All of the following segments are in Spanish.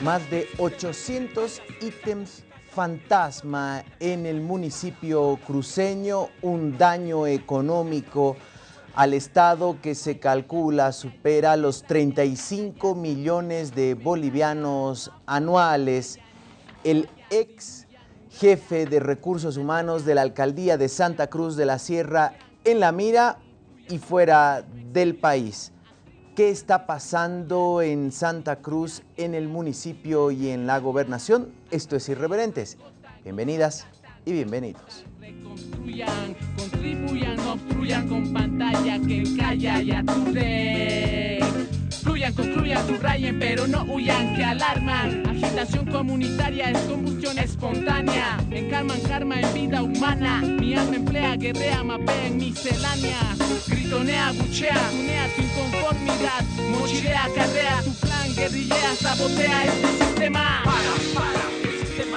más de 800 ítems fantasma en el municipio cruceño, un daño económico al Estado que se calcula supera los 35 millones de bolivianos anuales. El ex jefe de recursos humanos de la alcaldía de Santa Cruz de la Sierra en la mira y fuera del país. ¿Qué está pasando en Santa Cruz, en el municipio y en la gobernación? Esto es Irreverentes. Bienvenidas y bienvenidos. Fluyan, construyan, subrayen, pero no huyan, que alarman. Agitación comunitaria es combustión espontánea. Encarman karma en vida humana. Mi alma emplea, guerrea, mapea en miscelánea. Gritonea, buchea, tunea tu inconformidad. Mochilea, carrea, tu plan, guerrillea, sabotea este sistema. Para, para, el sistema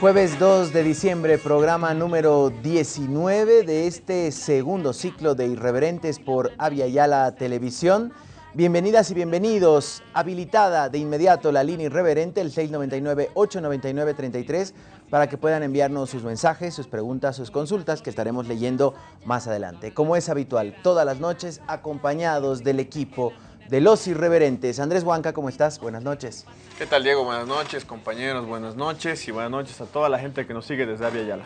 Jueves 2 de diciembre, programa número 19 de este segundo ciclo de Irreverentes por Avia Televisión. Bienvenidas y bienvenidos. Habilitada de inmediato la línea irreverente, el 699-899-33, para que puedan enviarnos sus mensajes, sus preguntas, sus consultas, que estaremos leyendo más adelante. Como es habitual, todas las noches, acompañados del equipo de los irreverentes. Andrés Huanca, ¿cómo estás? Buenas noches. ¿Qué tal, Diego? Buenas noches, compañeros, buenas noches y buenas noches a toda la gente que nos sigue desde Avia Yala.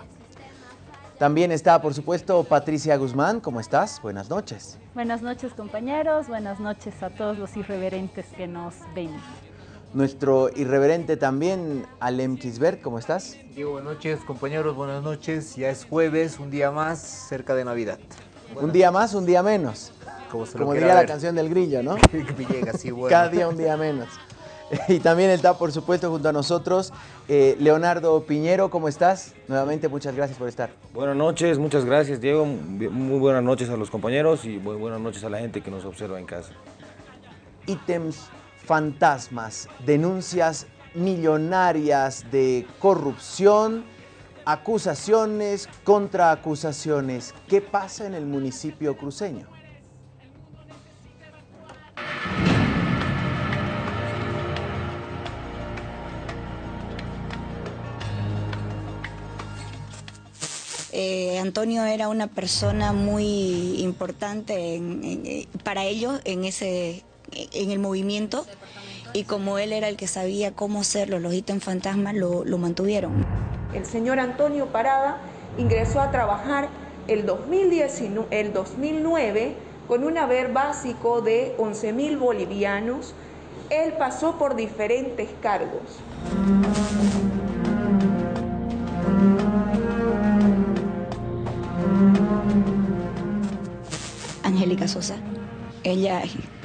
También está, por supuesto, Patricia Guzmán. ¿Cómo estás? Buenas noches. Buenas noches compañeros, buenas noches a todos los irreverentes que nos ven. Nuestro irreverente también, Alem Kisbert. ¿Cómo estás? Diego, buenas noches, compañeros, buenas noches. Ya es jueves, un día más cerca de Navidad. Un día más, un día menos. Como, se lo Como quiera diría la canción del grillo, ¿no? Villegas, sí, bueno. Cada día un día menos. Y también está, por supuesto, junto a nosotros, eh, Leonardo Piñero. ¿Cómo estás? Nuevamente, muchas gracias por estar. Buenas noches, muchas gracias Diego, muy buenas noches a los compañeros y muy buenas noches a la gente que nos observa en casa. Ítems fantasmas, denuncias millonarias de corrupción, acusaciones contra acusaciones. ¿Qué pasa en el municipio cruceño? Eh, Antonio era una persona muy importante eh, para ellos en ese en el movimiento y como él era el que sabía cómo hacerlo, los ítems fantasmas lo, lo mantuvieron. El señor Antonio Parada ingresó a trabajar el 2019, el 2009 con un haber básico de 11 mil bolivianos. Él pasó por diferentes cargos. Sosa, ella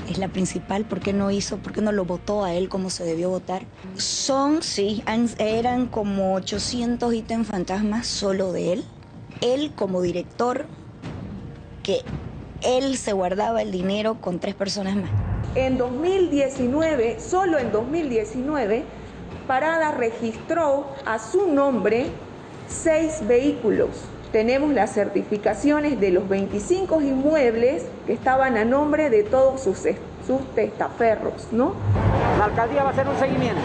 es la principal, ¿por qué no hizo, por qué no lo votó a él como se debió votar? Son, sí, eran como 800 ítems fantasmas solo de él. Él como director, que él se guardaba el dinero con tres personas más. En 2019, solo en 2019, Parada registró a su nombre seis vehículos. Tenemos las certificaciones de los 25 inmuebles que estaban a nombre de todos sus, sus testaferros, ¿no? La alcaldía va a hacer un seguimiento,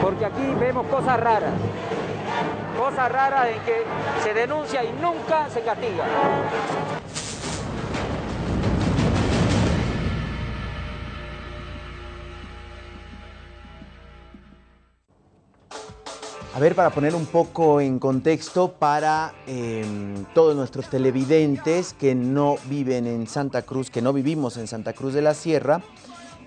porque aquí vemos cosas raras, cosas raras en que se denuncia y nunca se castiga. A ver, para poner un poco en contexto para eh, todos nuestros televidentes que no viven en Santa Cruz, que no vivimos en Santa Cruz de la Sierra,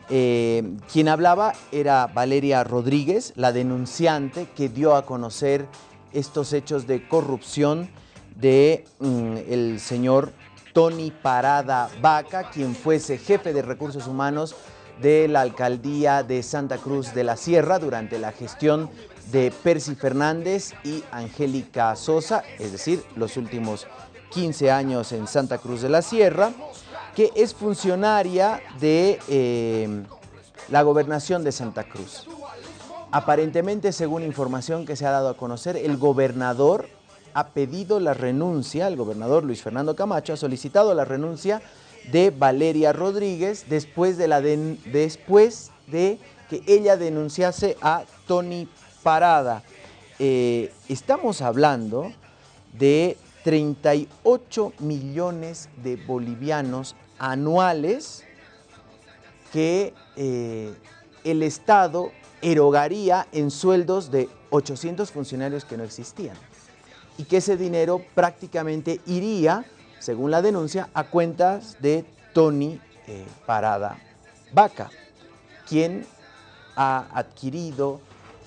eh, quien hablaba era Valeria Rodríguez, la denunciante que dio a conocer estos hechos de corrupción de mm, señor Tony Parada Vaca, quien fuese jefe de recursos humanos de la alcaldía de Santa Cruz de la Sierra durante la gestión de Percy Fernández y Angélica Sosa, es decir, los últimos 15 años en Santa Cruz de la Sierra, que es funcionaria de eh, la gobernación de Santa Cruz. Aparentemente, según información que se ha dado a conocer, el gobernador ha pedido la renuncia, el gobernador Luis Fernando Camacho ha solicitado la renuncia de Valeria Rodríguez después de, la después de que ella denunciase a Tony Parada. Eh, estamos hablando de 38 millones de bolivianos anuales que eh, el Estado erogaría en sueldos de 800 funcionarios que no existían y que ese dinero prácticamente iría, según la denuncia, a cuentas de Tony eh, Parada Vaca, quien ha adquirido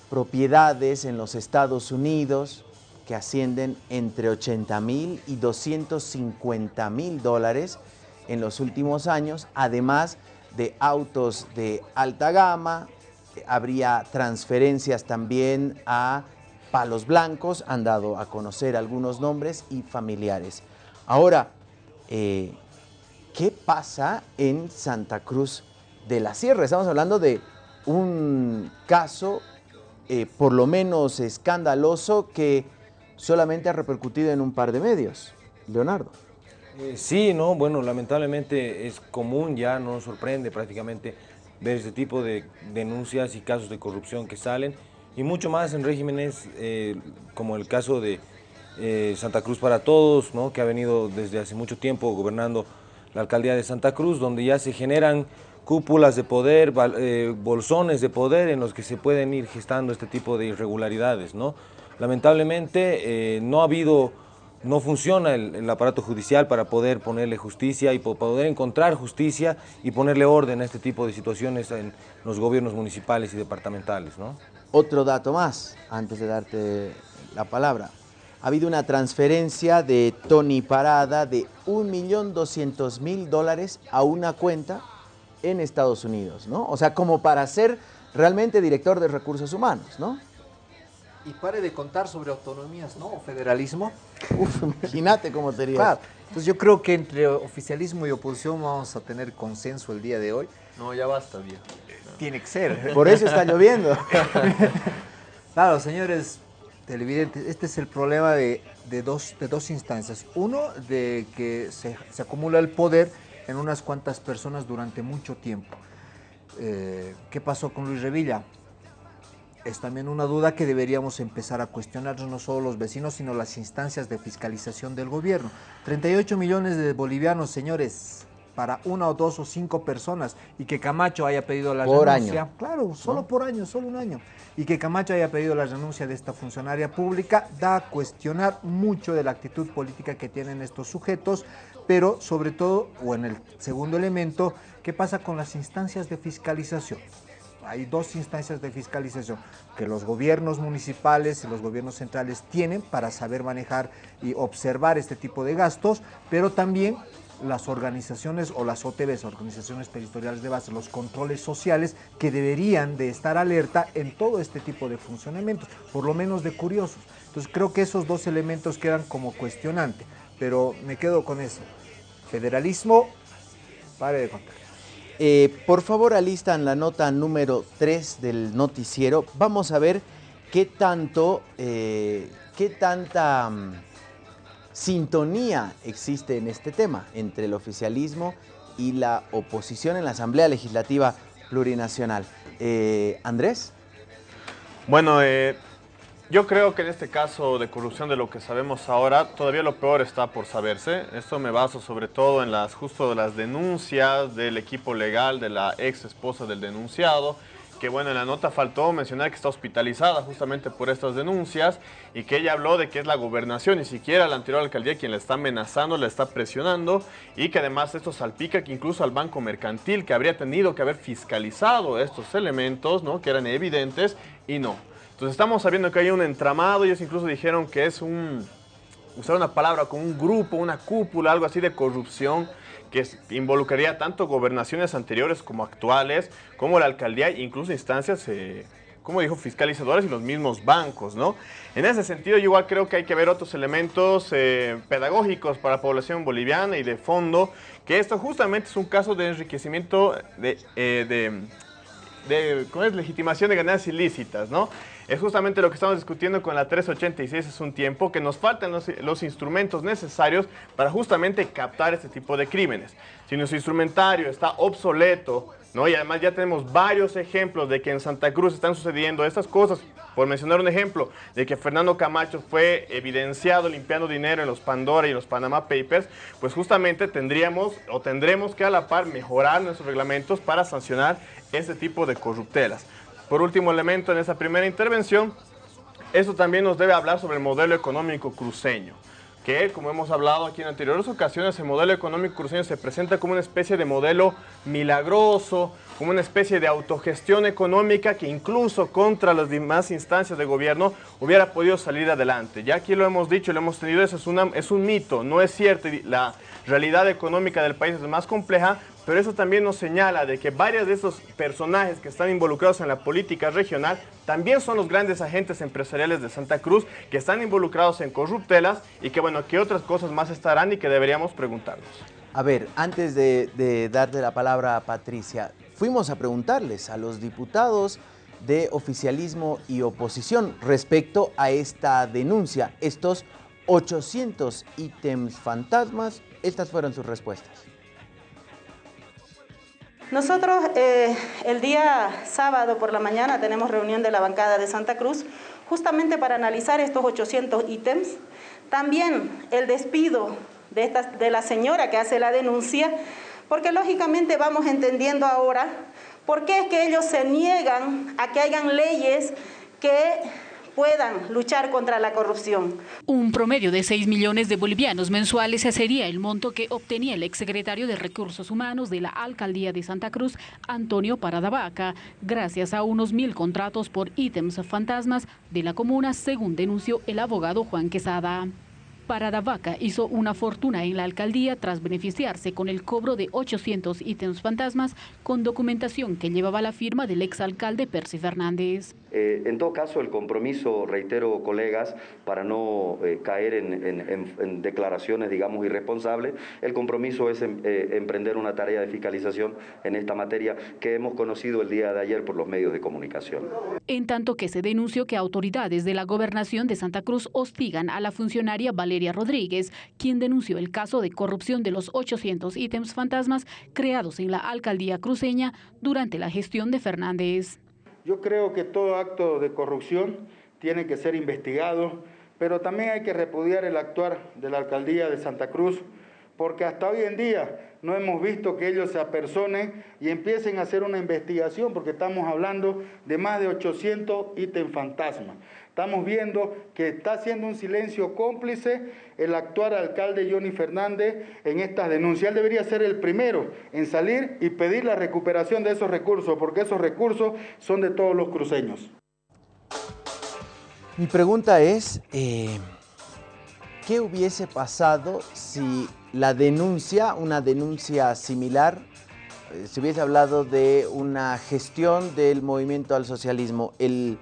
propiedades en los Estados Unidos que ascienden entre 80 mil y 250 mil dólares en los últimos años, además de autos de alta gama, habría transferencias también a palos blancos, han dado a conocer algunos nombres y familiares. Ahora, eh, ¿qué pasa en Santa Cruz de la Sierra? Estamos hablando de un caso eh, por lo menos escandaloso que solamente ha repercutido en un par de medios. Leonardo. Eh, sí, no, bueno, lamentablemente es común, ya no nos sorprende prácticamente ver este tipo de denuncias y casos de corrupción que salen y mucho más en regímenes eh, como el caso de Santa Cruz para Todos, ¿no? que ha venido desde hace mucho tiempo gobernando la alcaldía de Santa Cruz, donde ya se generan cúpulas de poder, bolsones de poder en los que se pueden ir gestando este tipo de irregularidades. ¿no? Lamentablemente no ha habido no funciona el, aparato judicial para poder ponerle justicia y poder encontrar justicia y ponerle orden a este tipo de situaciones en los gobiernos municipales y departamentales. ¿no? Otro dato más, antes de darte la palabra. Ha habido una transferencia de Tony Parada de 1.200.000 dólares a una cuenta en Estados Unidos, ¿no? O sea, como para ser realmente director de recursos humanos, ¿no? y pare de contar sobre autonomías, ¿no? O federalismo. Uf, imagínate cómo sería. Claro. Entonces yo creo que entre oficialismo y oposición vamos a tener consenso el día de hoy. No, ya basta, día. Tiene que ser. Por eso está lloviendo. claro, señores televidentes, este es el problema de, dos, de dos instancias. Uno, de que se, acumula el poder en unas cuantas personas durante mucho tiempo. Eh, ¿Qué pasó con Luis Revilla? es también una duda que deberíamos empezar a cuestionarnos no solo los vecinos, sino las instancias de fiscalización del gobierno. 38 millones de bolivianos, señores, para una o dos o cinco personas y que Camacho haya pedido la renuncia. Claro, solo por año, solo un año. Y que Camacho haya pedido la renuncia de esta funcionaria pública da a cuestionar mucho de la actitud política que tienen estos sujetos, pero sobre todo, o en el segundo elemento, ¿qué pasa con las instancias de fiscalización? hay dos instancias de fiscalización que los gobiernos municipales y los gobiernos centrales tienen para saber manejar y observar este tipo de gastos, pero también las organizaciones o las OTBs, organizaciones territoriales de base, los controles sociales que deberían de estar alerta en todo este tipo de funcionamientos, por lo menos de curiosos. Entonces creo que esos dos elementos quedan como cuestionante, pero me quedo con eso. Federalismo, pare de contar. Eh, por favor, alistan la nota número 3 del noticiero. Vamos a ver qué tanto, eh, qué tanta mm, sintonía existe en este tema entre el oficialismo y la oposición en la Asamblea Legislativa Plurinacional. Eh, Andrés. Bueno, yo creo que en este caso de corrupción de lo que sabemos ahora, todavía lo peor está por saberse. Esto me baso sobre todo en las justo las denuncias del equipo legal de la ex esposa del denunciado, que bueno, en la nota faltó mencionar que está hospitalizada justamente por estas denuncias y que ella habló de que es la gobernación, ni siquiera la anterior alcaldía quien la está amenazando, la está presionando y que además esto salpica que incluso al Banco Mercantil que habría tenido que haber fiscalizado estos elementos, ¿no? que eran evidentes y no. Entonces estamos sabiendo que hay un entramado, ellos incluso dijeron que es un, usar una palabra como un grupo, una cúpula, algo así de corrupción que involucraría tanto gobernaciones anteriores como actuales, como la alcaldía, incluso instancias, eh, como dijo, fiscalizadoras y los mismos bancos, ¿no? En ese sentido, yo igual creo que hay que ver otros elementos eh, pedagógicos para la población boliviana y de fondo, que esto justamente es un caso de enriquecimiento de, eh, de de ¿cómo es? legitimación de ganancias ilícitas, ¿no? Es justamente lo que estamos discutiendo con la 386 es un tiempo que nos faltan los, instrumentos necesarios para justamente captar este tipo de crímenes. Si nuestro instrumentario está obsoleto, ¿no? Y además ya tenemos varios ejemplos de que en Santa Cruz están sucediendo estas cosas. Por mencionar un ejemplo, de que Fernando Camacho fue evidenciado limpiando dinero en los Pandora y los Panama Papers, pues justamente tendríamos o tendremos que a la par mejorar nuestros reglamentos para sancionar este tipo de corruptelas. Por último elemento en esa primera intervención, esto también nos debe hablar sobre el modelo económico cruceño que, como hemos hablado aquí en anteriores ocasiones, el modelo económico cruceño se presenta como una especie de modelo milagroso, como una especie de autogestión económica que incluso contra las demás instancias de gobierno hubiera podido salir adelante. Ya aquí lo hemos dicho, lo hemos tenido, eso es, una, es un mito, no es cierto. La realidad económica del país es más compleja, pero eso también nos señala de que varios de esos personajes que están involucrados en la política regional también son los grandes agentes empresariales de Santa Cruz que están involucrados en corruptelas y que bueno, que otras cosas más estarán y que deberíamos preguntarnos. A ver, antes de, de darle la palabra a Patricia, fuimos a preguntarles a los diputados de oficialismo y oposición respecto a esta denuncia, estos 800 ítems fantasmas, estas fueron sus respuestas. Nosotros eh, el día sábado por la mañana tenemos reunión de la bancada de Santa Cruz justamente para analizar estos 800 ítems. También el despido de, de la señora que hace la denuncia, porque lógicamente vamos entendiendo ahora por qué es que ellos se niegan a que hayan leyes que puedan luchar contra la corrupción. Un promedio de 6 millones de bolivianos mensuales sería el monto que obtenía el exsecretario de Recursos Humanos de la Alcaldía de Santa Cruz, Antonio Paradavaca, gracias a unos mil contratos por ítems fantasmas de la comuna, según denunció el abogado Juan Quesada. Paradavaca hizo una fortuna en la alcaldía tras beneficiarse con el cobro de 800 ítems fantasmas con documentación que llevaba la firma del exalcalde Percy Fernández. Eh, en todo caso, el compromiso, reitero, colegas, para no eh, caer en, declaraciones, digamos, irresponsables, el compromiso es em, eh, emprender una tarea de fiscalización en esta materia que hemos conocido el día de ayer por los medios de comunicación. En tanto que se denunció que autoridades de la gobernación de Santa Cruz hostigan a la funcionaria Valeria Rodríguez, quien denunció el caso de corrupción de los 800 ítems fantasmas creados en la alcaldía cruceña durante la gestión de Fernández. Yo creo que todo acto de corrupción tiene que ser investigado, pero también hay que repudiar el actuar de la alcaldía de Santa Cruz, porque hasta hoy en día no hemos visto que ellos se apersonen y empiecen a hacer una investigación, porque estamos hablando de más de 800 ítems fantasmas. Estamos viendo que está haciendo un silencio cómplice el actual alcalde Johnny Fernández en estas denuncias. Él debería ser el primero en salir y pedir la recuperación de esos recursos, porque esos recursos son de todos los cruceños. Mi pregunta es, eh, ¿qué hubiese pasado si la denuncia, una denuncia similar, eh, se hubiese hablado de una gestión del movimiento al socialismo? El,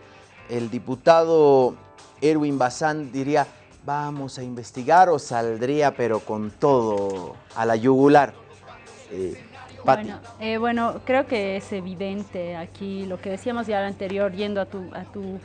el diputado Erwin Bazán diría, vamos a investigar o saldría pero con todo a la yugular. Eh, bueno, eh, bueno, creo que es evidente aquí lo que decíamos ya anterior, yendo a tu, a tu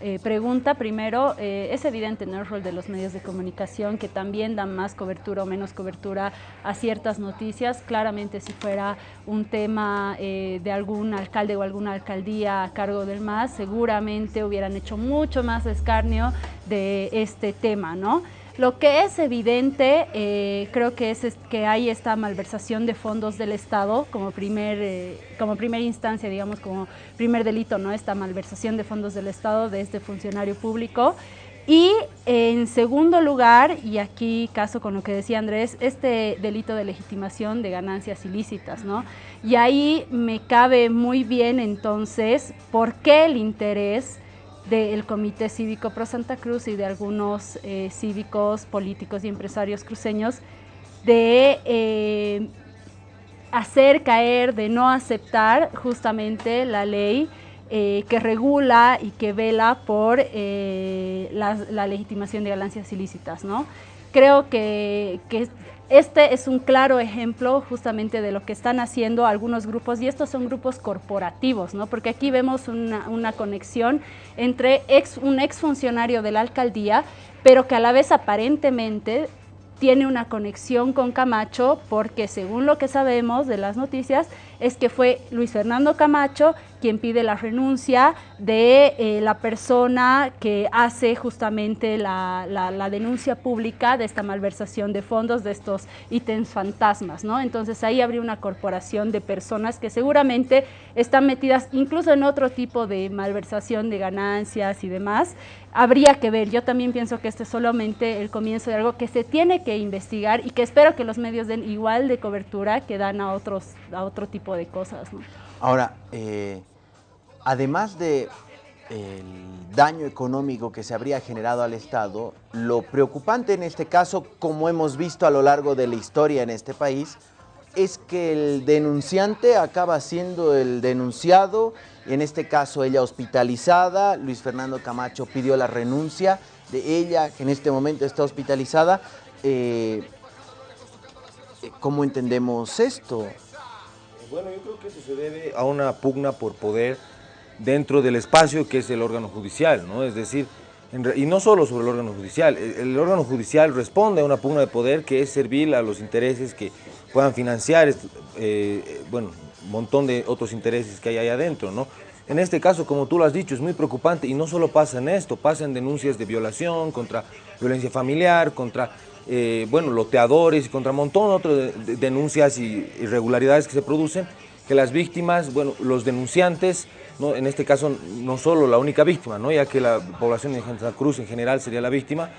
eh, pregunta primero, eh, es evidente en el rol de los medios de comunicación que también dan más cobertura o menos cobertura a ciertas noticias. Claramente si fuera un tema eh, de algún alcalde o alguna alcaldía a cargo del MAS, seguramente hubieran hecho mucho más escarnio de este tema, ¿no? Lo que es evidente, eh, creo que es, que hay esta malversación de fondos del Estado como, primer, eh, como primera instancia, digamos, como primer delito, ¿no? Esta malversación de fondos del Estado de este funcionario público. Y en segundo lugar, y aquí caso con lo que decía Andrés, este delito de legitimación de ganancias ilícitas, ¿no? Y ahí me cabe muy bien entonces por qué el interés del Comité Cívico Pro Santa Cruz y de algunos eh, cívicos, políticos y empresarios cruceños de eh, hacer caer, de no aceptar justamente la ley eh, que regula y que vela por la, legitimación de ganancias ilícitas. ¿no? Creo que, que este es un claro ejemplo justamente de lo que están haciendo algunos grupos y estos son grupos corporativos, ¿no? porque aquí vemos una, una conexión entre ex, un exfuncionario de la alcaldía, pero que a la vez aparentemente tiene una conexión con Camacho porque según lo que sabemos de las noticias es que fue Luis Fernando Camacho quien pide la renuncia de eh, la persona que hace justamente la, la, denuncia pública de esta malversación de fondos, de estos ítems fantasmas, ¿no? Entonces ahí habría una corporación de personas que seguramente están metidas incluso en otro tipo de malversación de ganancias y demás. Habría que ver, yo también pienso que este es solamente el comienzo de algo que se tiene que investigar y que espero que los medios den igual de cobertura que dan a, otros, a otro tipo de cosas. ¿no? Ahora, eh, además de el daño económico que se habría generado al Estado, lo preocupante en este caso, como hemos visto a lo largo de la historia en este país, es que el denunciante acaba siendo el denunciado, en este caso ella hospitalizada, Luis Fernando Camacho pidió la renuncia de ella, que en este momento está hospitalizada. Eh, ¿Cómo entendemos esto? Bueno, yo creo que eso se debe a una pugna por poder dentro del espacio que es el órgano judicial, ¿no? Es decir, y no solo sobre el órgano judicial, el, órgano judicial responde a una pugna de poder que es servir a los intereses que puedan financiar, eh, bueno, un montón de otros intereses que hay ahí adentro, ¿no? En este caso, como tú lo has dicho, es muy preocupante y no solo pasa en esto, pasa en denuncias de violación, contra violencia familiar, contra eh, bueno, loteadores y contra montón de otras denuncias y irregularidades que se producen, que las víctimas, bueno, los denunciantes, ¿no? en este caso no solo la única víctima, ¿no? ya que la población de Santa Cruz en general sería la víctima,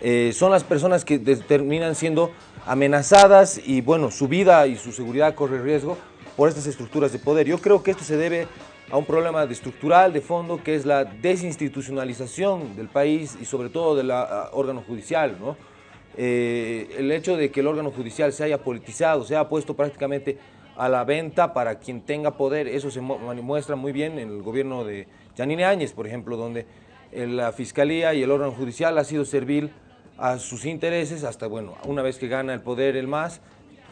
eh, son las personas que terminan siendo amenazadas y bueno, su vida y su seguridad corre riesgo por estas estructuras de poder. Yo creo que esto se debe a un problema de estructural, de fondo, que es la desinstitucionalización del país y sobre todo del órgano judicial, ¿no? Eh, el hecho de que el órgano judicial se haya politizado, se haya puesto prácticamente a la venta para quien tenga poder, eso se muestra muy bien en el gobierno de Janine Áñez, por ejemplo, donde la Fiscalía y el órgano judicial ha sido servil a sus intereses hasta, bueno, una vez que gana el poder el MAS,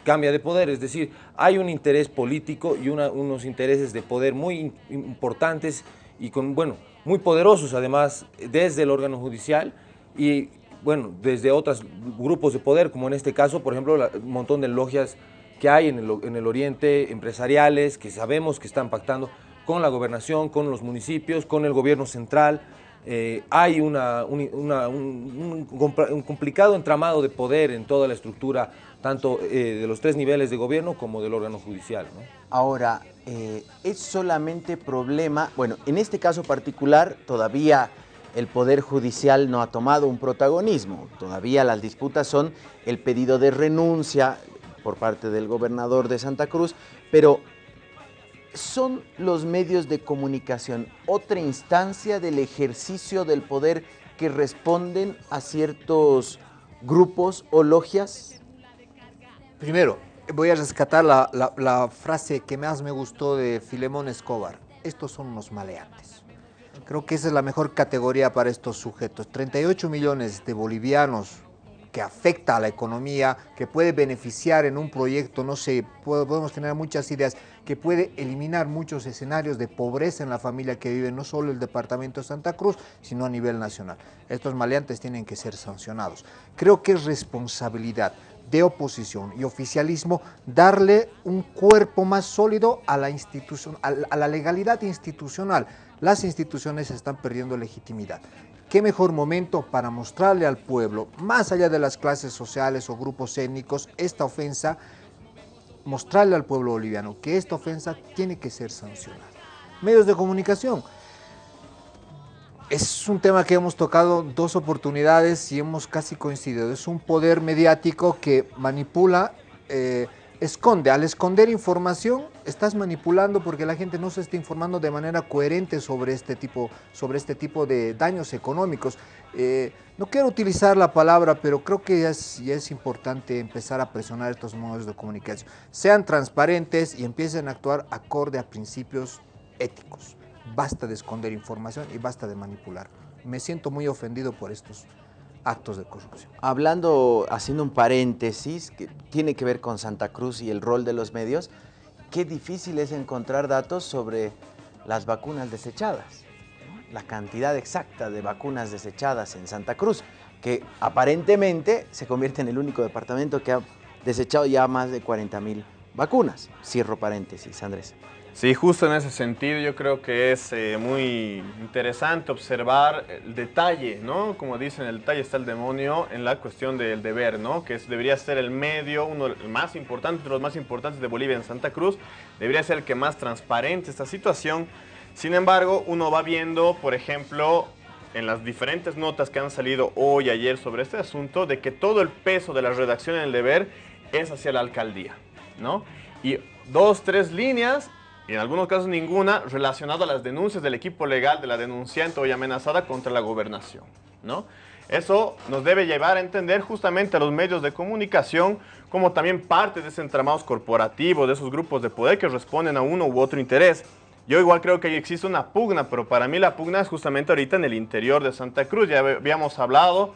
cambia de poder, es decir, hay un interés político y unos intereses de poder muy importantes y con, bueno, muy poderosos además desde el órgano judicial y bueno, desde otros grupos de poder, como en este caso, por ejemplo, un montón de logias que hay en el, oriente, empresariales, que sabemos que están pactando con la gobernación, con los municipios, con el gobierno central. Eh, hay una, un, complicado entramado de poder en toda la estructura, tanto eh, de los tres niveles de gobierno como del órgano judicial. Ahora, eh, es solamente problema, bueno, en este caso particular todavía el Poder Judicial no ha tomado un protagonismo. Todavía las disputas son el pedido de renuncia por parte del gobernador de Santa Cruz, pero ¿son los medios de comunicación otra instancia del ejercicio del poder que responden a ciertos grupos o logias? Primero, voy a rescatar la, frase que más me gustó de Filemón Escobar. Estos son unos maleantes. Creo que esa es la mejor categoría para estos sujetos. 38 millones de bolivianos que afecta a la economía, que puede beneficiar en un proyecto, no sé, podemos tener muchas ideas, que puede eliminar muchos escenarios de pobreza en la familia que vive no solo el departamento de Santa Cruz, sino a nivel nacional. Estos maleantes tienen que ser sancionados. Creo que es responsabilidad de oposición y oficialismo darle un cuerpo más sólido a la, institución, a la legalidad institucional las instituciones están perdiendo legitimidad. ¿Qué mejor momento para mostrarle al pueblo, más allá de las clases sociales o grupos étnicos, esta ofensa, mostrarle al pueblo boliviano que esta ofensa tiene que ser sancionada? Medios de comunicación. Es un tema que hemos tocado dos oportunidades y hemos casi coincidido. Es un poder mediático que manipula eh, esconde. Al esconder información, estás manipulando porque la gente no se está informando de manera coherente sobre este tipo, sobre este tipo de daños económicos. Eh, no quiero utilizar la palabra, pero creo que ya es, es importante empezar a presionar estos modos de comunicación. Sean transparentes y empiecen a actuar acorde a principios éticos. Basta de esconder información y basta de manipular. Me siento muy ofendido por estos actos de corrupción. Hablando, haciendo un paréntesis que tiene que ver con Santa Cruz y el rol de los medios, qué difícil es encontrar datos sobre las vacunas desechadas, la cantidad exacta de vacunas desechadas en Santa Cruz, que aparentemente se convierte en el único departamento que ha desechado ya más de 40 mil vacunas. Cierro paréntesis, Andrés. Sí, justo en ese sentido yo creo que es eh, muy interesante observar el detalle, ¿no? Como dicen, el detalle está el demonio en la cuestión del deber, ¿no? Que debería ser el medio, uno el más importante, de los más importantes de Bolivia en Santa Cruz, debería ser el que más transparente esta situación. Sin embargo, uno va viendo, por ejemplo, en las diferentes notas que han salido hoy ayer sobre este asunto, de que todo el peso de la redacción en el deber es hacia la alcaldía, ¿no? Y dos, tres líneas y en algunos casos ninguna, relacionado a las denuncias del equipo legal de la denunciante hoy amenazada contra la gobernación. ¿no? Eso nos debe llevar a entender justamente a los medios de comunicación como también parte de ese entramado corporativo, de esos grupos de poder que responden a uno u otro interés. Yo igual creo que existe una pugna, pero para mí la pugna es justamente ahorita en el interior de Santa Cruz. Ya habíamos hablado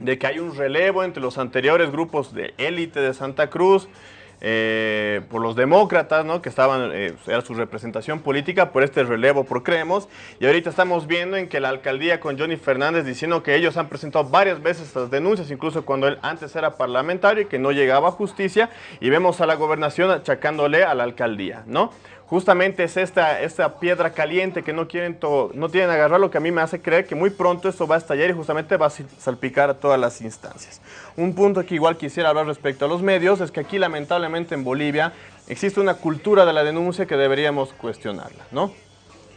de que hay un relevo entre los anteriores grupos de élite de Santa Cruz, eh, por los demócratas, ¿no? que estaban, eh, era su representación política por este relevo por Creemos, y ahorita estamos viendo en que la alcaldía con Johnny Fernández diciendo que ellos han presentado varias veces estas denuncias, incluso cuando él antes era parlamentario y que no llegaba a justicia, y vemos a la gobernación achacándole a la alcaldía, ¿no? Justamente es esta, esta piedra caliente que no quieren, no tienen agarrar, lo que a mí me hace creer que muy pronto esto va a estallar y justamente va a salpicar a todas las instancias. Un punto que igual quisiera hablar respecto a los medios es que aquí lamentablemente en Bolivia existe una cultura de la denuncia que deberíamos cuestionarla, ¿no?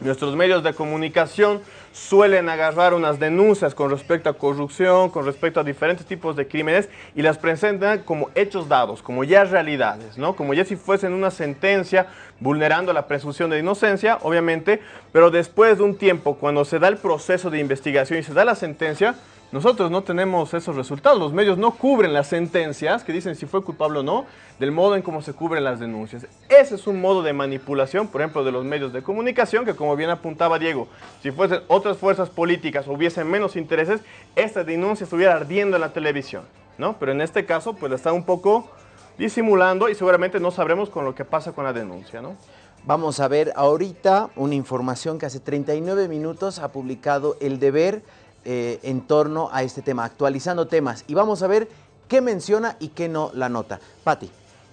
Nuestros medios de comunicación suelen agarrar unas denuncias con respecto a corrupción, con respecto a diferentes tipos de crímenes y las presentan como hechos dados, como ya realidades, ¿no? Como ya si fuesen una sentencia vulnerando la presunción de inocencia, obviamente, pero después de un tiempo, cuando se da el proceso de investigación y se da la sentencia, nosotros no tenemos esos resultados, los medios no cubren las sentencias que dicen si fue culpable o no, del modo en cómo se cubren las denuncias. Ese es un modo de manipulación, por ejemplo, de los medios de comunicación, que como bien apuntaba Diego, si fuesen otras fuerzas políticas o hubiesen menos intereses, esta denuncia estuviera ardiendo en la televisión, ¿no? Pero en este caso, pues está un poco disimulando y seguramente no sabremos con lo que pasa con la denuncia, ¿no? Vamos a ver ahorita una información que hace 39 minutos ha publicado El Deber, eh, en torno a este tema, actualizando temas. Y vamos a ver qué menciona y qué no la nota. Patti.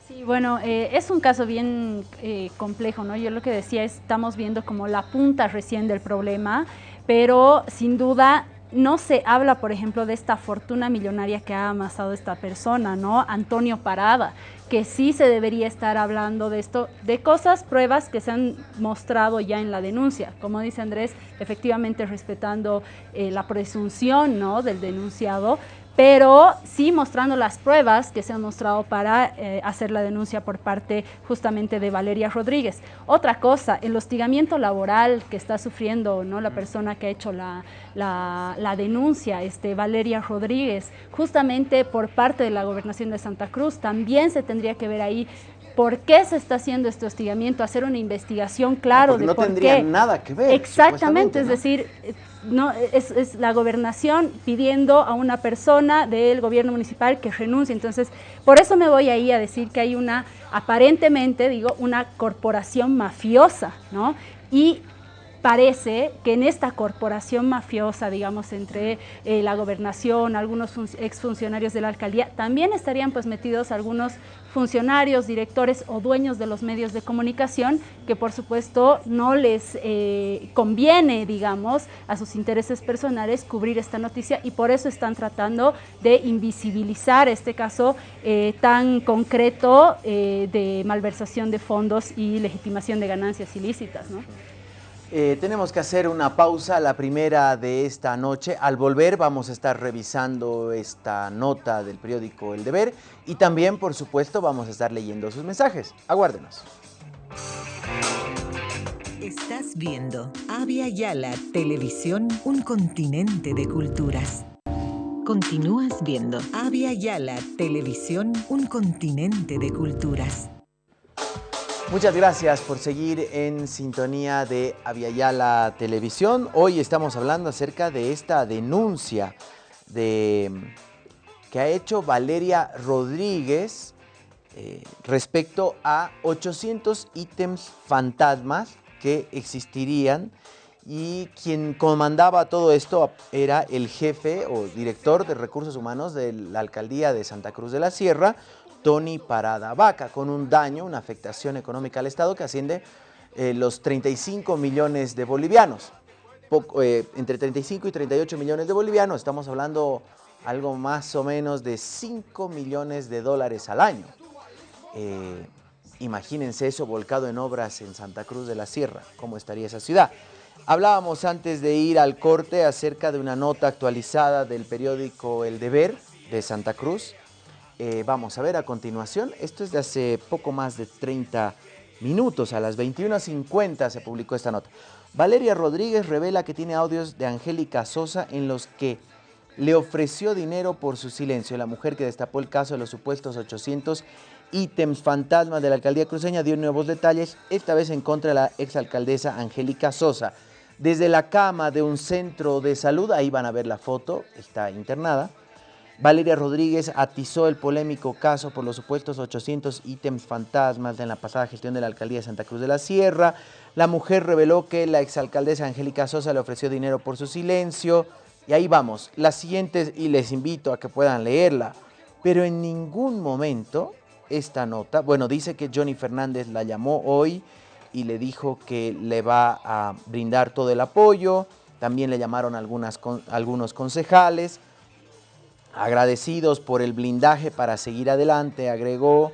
Sí, bueno, eh, es un caso bien eh, complejo, ¿no? Yo lo que decía es, estamos viendo como la punta recién del problema, pero sin duda no se habla, por ejemplo, de esta fortuna millonaria que ha amasado esta persona, ¿no? Antonio Parada, que sí se debería estar hablando de esto, de cosas, pruebas que se han mostrado ya en la denuncia. Como dice Andrés, efectivamente respetando eh, la presunción, ¿no? Del denunciado, pero sí mostrando las pruebas que se han mostrado para eh, hacer la denuncia por parte justamente de Valeria Rodríguez. Otra cosa, el hostigamiento laboral que está sufriendo ¿no? la persona que ha hecho la, la, denuncia, este, Valeria Rodríguez, justamente por parte de la gobernación de Santa Cruz, también se tendría que ver ahí por qué se está haciendo este hostigamiento, hacer una investigación claro de no por tendría nada que ver. Exactamente, es decir, no, es, la gobernación pidiendo a una persona del gobierno municipal que renuncie. Entonces, por eso me voy ahí a decir que hay una, aparentemente, digo, una corporación mafiosa, ¿no? Y parece que en esta corporación mafiosa, digamos, entre eh, la gobernación, algunos exfuncionarios de la alcaldía, también estarían pues metidos algunos funcionarios, directores o dueños de los medios de comunicación que por supuesto no les eh, conviene, digamos, a sus intereses personales cubrir esta noticia y por eso están tratando de invisibilizar este caso eh, tan concreto de malversación de fondos y legitimación de ganancias ilícitas. Eh, tenemos que hacer una pausa, la primera de esta noche. Al volver vamos a estar revisando esta nota del periódico El Deber y también, por supuesto, vamos a estar leyendo sus mensajes. Aguárdenos. Estás viendo Avia Yala Televisión, un continente de culturas. Continúas viendo Avia Yala Televisión, un continente de culturas. Muchas gracias por seguir en sintonía de Aviala Televisión. Hoy estamos hablando acerca de esta denuncia de, que ha hecho Valeria Rodríguez eh, respecto a 800 ítems fantasmas que existirían y quien comandaba todo esto era el jefe o director de recursos humanos de la alcaldía de Santa Cruz de la Sierra, Tony Parada Vaca, con un daño, una afectación económica al Estado que asciende eh, los 35 millones de bolivianos. Eh, entre 35 y 38 millones de bolivianos, estamos hablando algo más o menos de 5 millones de dólares al año. Eh, imagínense eso volcado en obras en Santa Cruz de la Sierra, cómo estaría esa ciudad. Hablábamos antes de ir al corte acerca de una nota actualizada del periódico El Deber de Santa Cruz. Eh, vamos a ver a continuación, esto es de hace poco más de 30 minutos, a las 21.50 se publicó esta nota. Valeria Rodríguez revela que tiene audios de Angélica Sosa en los que le ofreció dinero por su silencio. La mujer que destapó el caso de los supuestos 800 ítems fantasmas de la alcaldía cruceña dio nuevos detalles, esta vez en contra de la exalcaldesa Angélica Sosa. Desde la cama de un centro de salud, ahí van a ver la foto, está internada, Valeria Rodríguez atizó el polémico caso por los supuestos 800 ítems fantasmas en la pasada gestión de la alcaldía de Santa Cruz de la Sierra. La mujer reveló que la exalcaldesa Angélica Sosa le ofreció dinero por su silencio. Y ahí vamos, las siguientes, y les invito a que puedan leerla. Pero en ningún momento esta nota, bueno, dice que Johnny Fernández la llamó hoy y le dijo que le va a brindar todo el apoyo. También le llamaron algunas, algunos concejales, agradecidos por el blindaje para seguir adelante, agregó,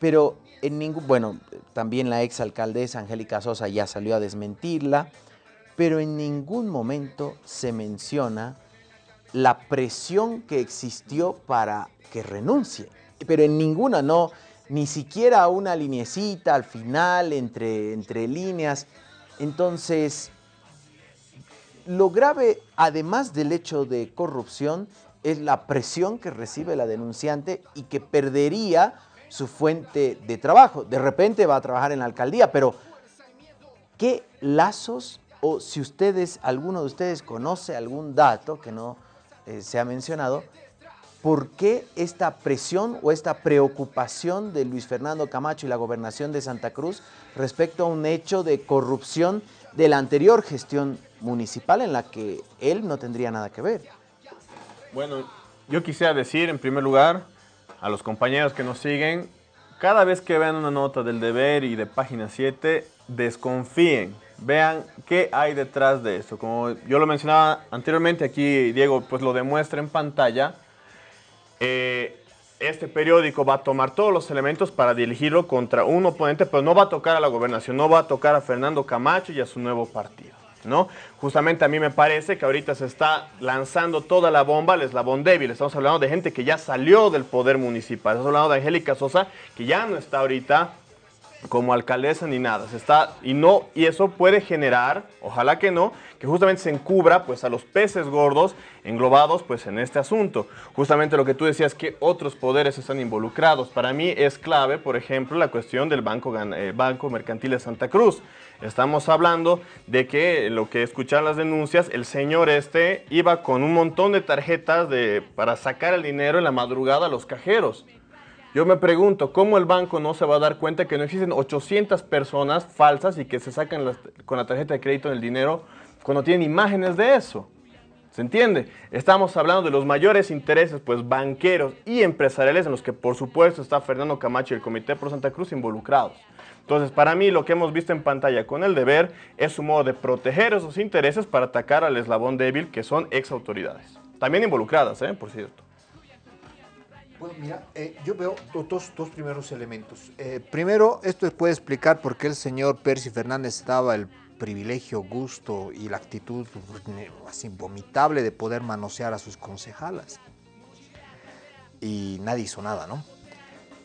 pero en ningún, bueno, también la ex alcaldesa Angélica Sosa ya salió a desmentirla, pero en ningún momento se menciona la presión que existió para que renuncie, pero en ninguna, no, ni siquiera una linecita al final, entre, entre líneas. Entonces, lo grave, además del hecho de corrupción, es la presión que recibe la denunciante y que perdería su fuente de trabajo. De repente va a trabajar en la alcaldía, pero ¿qué lazos o si ustedes, alguno de ustedes conoce algún dato que no eh, se ha mencionado, ¿por qué esta presión o esta preocupación de Luis Fernando Camacho y la gobernación de Santa Cruz respecto a un hecho de corrupción de la anterior gestión municipal en la que él no tendría nada que ver? Bueno, yo quisiera decir en primer lugar a los compañeros que nos siguen, cada vez que vean una nota del deber y de página 7, desconfíen, vean qué hay detrás de esto. Como yo lo mencionaba anteriormente, aquí Diego pues lo demuestra en pantalla, eh, este periódico va a tomar todos los elementos para dirigirlo contra un oponente, pero no va a tocar a la gobernación, no va a tocar a Fernando Camacho y a su nuevo partido. ¿No? Justamente a mí me parece que ahorita se está lanzando toda la bomba al eslabón débil. Estamos hablando de gente que ya salió del poder municipal. Estamos hablando de Angélica Sosa, que ya no está ahorita como alcaldesa ni nada. Se está, y, no, y eso puede generar, ojalá que no, que justamente se encubra pues, a los peces gordos englobados pues, en este asunto. Justamente lo que tú decías, que otros poderes están involucrados. Para mí es clave, por ejemplo, la cuestión del Banco, eh, Banco Mercantil de Santa Cruz. Estamos hablando de que lo que escuchan las denuncias, el señor este iba con un montón de tarjetas de, para sacar el dinero en la madrugada a los cajeros. Yo me pregunto, ¿cómo el banco no se va a dar cuenta que no existen 800 personas falsas y que se sacan con la tarjeta de crédito el dinero cuando tienen imágenes de eso? ¿Se entiende? Estamos hablando de los mayores intereses pues banqueros y empresariales en los que por supuesto está Fernando Camacho y el Comité Pro Santa Cruz involucrados. Entonces, para mí lo que hemos visto en pantalla con el deber es su modo de proteger esos intereses para atacar al eslabón débil que son ex autoridades. También involucradas, ¿eh? por cierto. Bueno, mira, eh, yo veo dos, primeros elementos. Eh, primero, esto puede explicar por qué el señor Percy Fernández daba el privilegio, gusto y la actitud así vomitable de poder manosear a sus concejalas. Y nadie hizo nada, ¿no?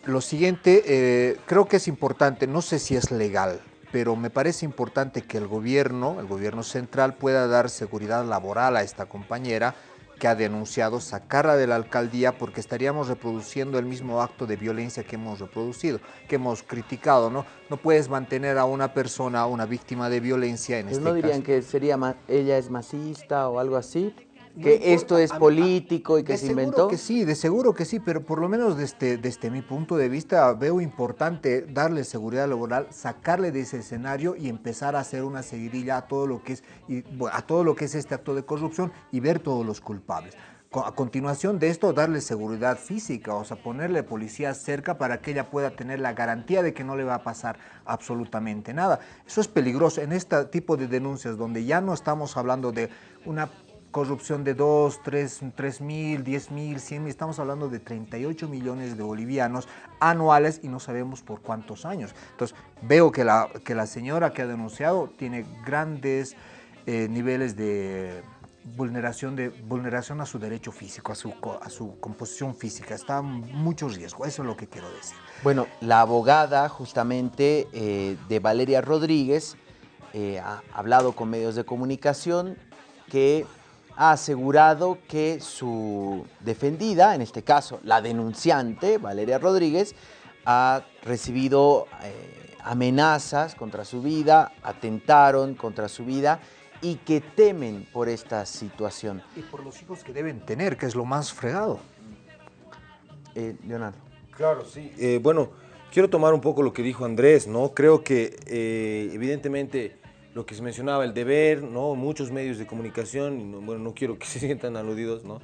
Lo siguiente, eh, creo que es importante, no sé si es legal, pero me parece importante que el gobierno, el gobierno central, pueda dar seguridad laboral a esta compañera que ha denunciado sacarla de la alcaldía porque estaríamos reproduciendo el mismo acto de violencia que hemos reproducido, que hemos criticado, ¿no? No puedes mantener a una persona, una víctima de violencia en pues este ¿No dirían que sería ella es masista o algo así? Que esto es político y que se inventó? que sí, de seguro que sí, pero por lo menos desde, desde mi punto de vista veo importante darle seguridad laboral, sacarle de ese escenario y empezar a hacer una seguidilla a todo lo que es, y, a todo lo que es este acto de corrupción y ver todos los culpables a continuación de esto darle seguridad física, o sea, ponerle policía cerca para que ella pueda tener la garantía de que no le va a pasar absolutamente nada. Eso es peligroso en este tipo de denuncias donde ya no estamos hablando de una corrupción de 2, 3, 3 mil, 10 mil, 100 mil, estamos hablando de 38 millones de bolivianos anuales y no sabemos por cuántos años. Entonces veo que la, que la señora que ha denunciado tiene grandes eh, niveles de vulneración, de, vulneración a su derecho físico, a su, a su composición física. Está mucho riesgo, eso es lo que quiero decir. Bueno, la abogada justamente eh, de Valeria Rodríguez eh, ha hablado con medios de comunicación que ha asegurado que su defendida, en este caso la denunciante, Valeria Rodríguez, ha recibido eh, amenazas contra su vida, atentaron contra su vida y que temen por esta situación. Y por los hijos que deben tener, que es lo más fregado. Eh, Leonardo. Claro, sí. Eh, bueno, quiero tomar un poco lo que dijo Andrés, ¿no? Creo que eh, evidentemente lo que se mencionaba, el deber, ¿no? Muchos medios de comunicación, bueno, no quiero que se sientan aludidos, ¿no?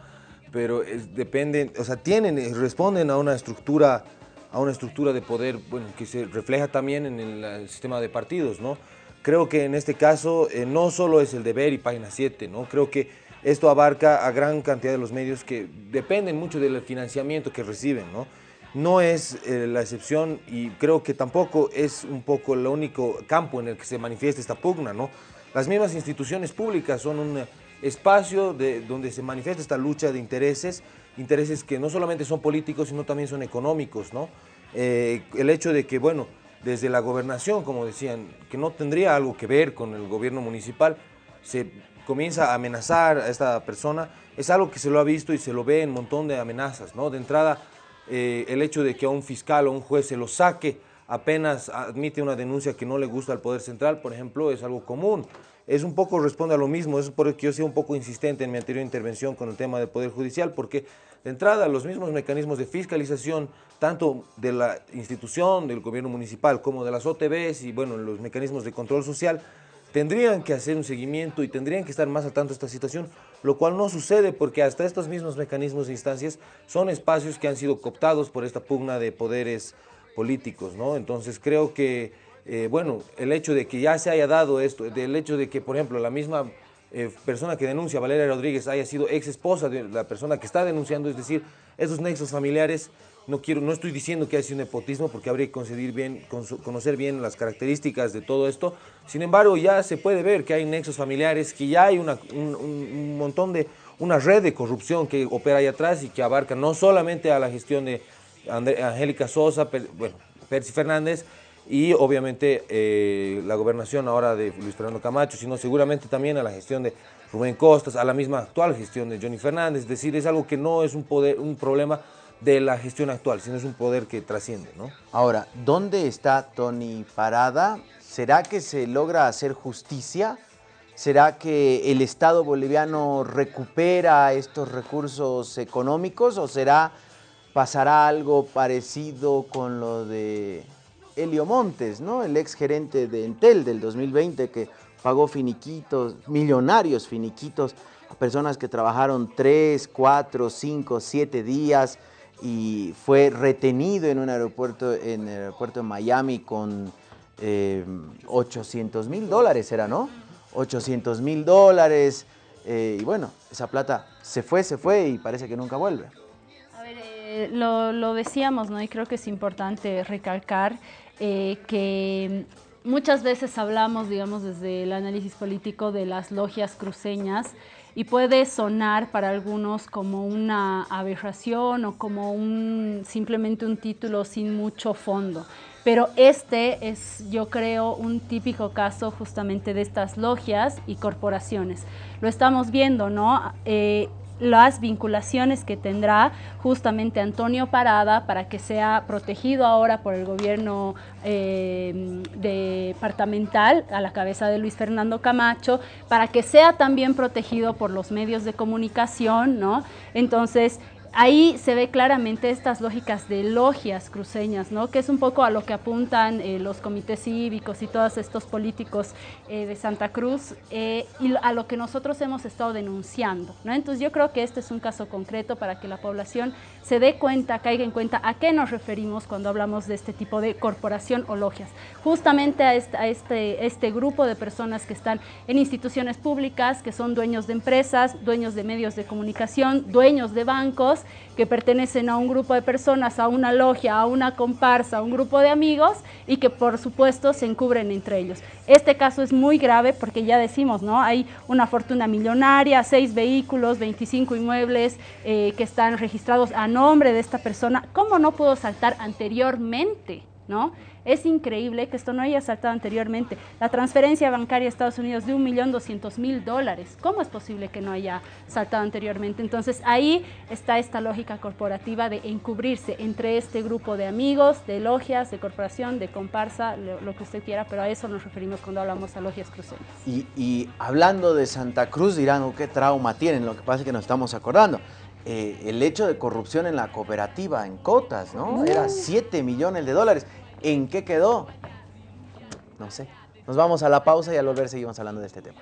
Pero dependen, o sea, tienen, responden a una estructura, a una estructura de poder, bueno, que se refleja también en el, sistema de partidos, ¿no? Creo que en este caso eh, no solo es el deber y página 7, ¿no? Creo que esto abarca a gran cantidad de los medios que dependen mucho del financiamiento que reciben, ¿no? No es eh, la excepción y creo que tampoco es un poco el único campo en el que se manifiesta esta pugna, ¿no? Las mismas instituciones públicas son un espacio de, donde se manifiesta esta lucha de intereses, intereses que no solamente son políticos, sino también son económicos, ¿no? Eh, el hecho de que, bueno, desde la gobernación, como decían, que no tendría algo que ver con el gobierno municipal, se comienza a amenazar a esta persona, es algo que se lo ha visto y se lo ve en un montón de amenazas, ¿no? De entrada, eh, el hecho de que a un fiscal o un juez se lo saque apenas admite una denuncia que no le gusta al Poder Central, por ejemplo, es algo común. Es un poco, responde a lo mismo, es por eso que yo soy un poco insistente en mi anterior intervención con el tema del Poder Judicial, porque de entrada los mismos mecanismos de fiscalización, tanto de la institución, del gobierno municipal, como de las OTBs y bueno, los mecanismos de control social, tendrían que hacer un seguimiento y tendrían que estar más al tanto de esta situación, lo cual no sucede porque hasta estos mismos mecanismos e instancias son espacios que han sido cooptados por esta pugna de poderes políticos, ¿no? Entonces creo que, eh, bueno, el hecho de que ya se haya dado esto, del hecho de que, por ejemplo, la misma eh, persona que denuncia, Valeria Rodríguez, haya sido ex esposa de la persona que está denunciando, es decir, esos nexos familiares no, quiero, no estoy diciendo que haya un nepotismo porque habría que conocer bien las características de todo esto. Sin embargo, ya se puede ver que hay nexos familiares, que ya hay un, montón de, una red de corrupción que opera ahí atrás y que abarca no solamente a la gestión de Angélica Sosa, bueno, Percy Fernández, y obviamente eh, la gobernación ahora de Luis Fernando Camacho, sino seguramente también a la gestión de Rubén Costas, a la misma actual gestión de Johnny Fernández, es decir, es algo que no es un, poder, un problema de la gestión actual, sino es un poder que trasciende, ¿no? Ahora, ¿dónde está Tony Parada? ¿Será que se logra hacer justicia? ¿Será que el Estado boliviano recupera estos recursos económicos o será pasará algo parecido con lo de Helio Montes, ¿no? El ex gerente de Entel del 2020 que pagó finiquitos, millonarios finiquitos a personas que trabajaron 3, 4, 5, 7 días y fue retenido en un aeropuerto, en el aeropuerto de Miami con 800 eh, mil dólares, era, ¿no? 800 mil dólares. Eh, y bueno, esa plata se fue, se fue y parece que nunca vuelve. A ver, eh, lo, lo, decíamos, ¿no? Y creo que es importante recalcar que muchas veces hablamos, digamos, desde el análisis político de las logias cruceñas y puede sonar para algunos como una aberración o como un, simplemente un título sin mucho fondo. Pero este es, yo creo, un típico caso justamente de estas logias y corporaciones. Lo estamos viendo, ¿no? Eh, las vinculaciones que tendrá justamente Antonio Parada para que sea protegido ahora por el gobierno eh, departamental a la cabeza de Luis Fernando Camacho, para que sea también protegido por los medios de comunicación, ¿no? Entonces, ahí se ve claramente estas lógicas de logias cruceñas, ¿no? que es un poco a lo que apuntan eh, los comités cívicos y todos estos políticos eh, de Santa Cruz eh, y a lo que nosotros hemos estado denunciando. ¿no? Entonces yo creo que este es un caso concreto para que la población se dé cuenta, caiga en cuenta a qué nos referimos cuando hablamos de este tipo de corporación o logias. Justamente a a este, este grupo de personas que están en instituciones públicas, que son dueños de empresas, dueños de medios de comunicación, dueños de bancos, que pertenecen a un grupo de personas, a una logia, a una comparsa, a un grupo de amigos y que por supuesto se encubren entre ellos. Este caso es muy grave porque ya decimos, ¿no? Hay una fortuna millonaria, seis vehículos, 25 inmuebles eh, que están registrados a nombre de esta persona. ¿Cómo no pudo saltar anteriormente? ¿no? Es increíble que esto no haya saltado anteriormente. La transferencia bancaria a Estados Unidos de 1.200.000 dólares. ¿Cómo es posible que no haya saltado anteriormente? Entonces ahí está esta lógica corporativa de encubrirse entre este grupo de amigos, de logias, de corporación, de comparsa, lo, que usted quiera, pero a eso nos referimos cuando hablamos a logias cruceñas. Y, hablando de Santa Cruz dirán, oh, ¿qué trauma tienen? Lo que pasa es que nos estamos acordando. Eh, el hecho de corrupción en la cooperativa, en cotas, ¿no? Era 7 millones de dólares. ¿En qué quedó? No sé. Nos vamos a la pausa y al volver seguimos hablando de este tema.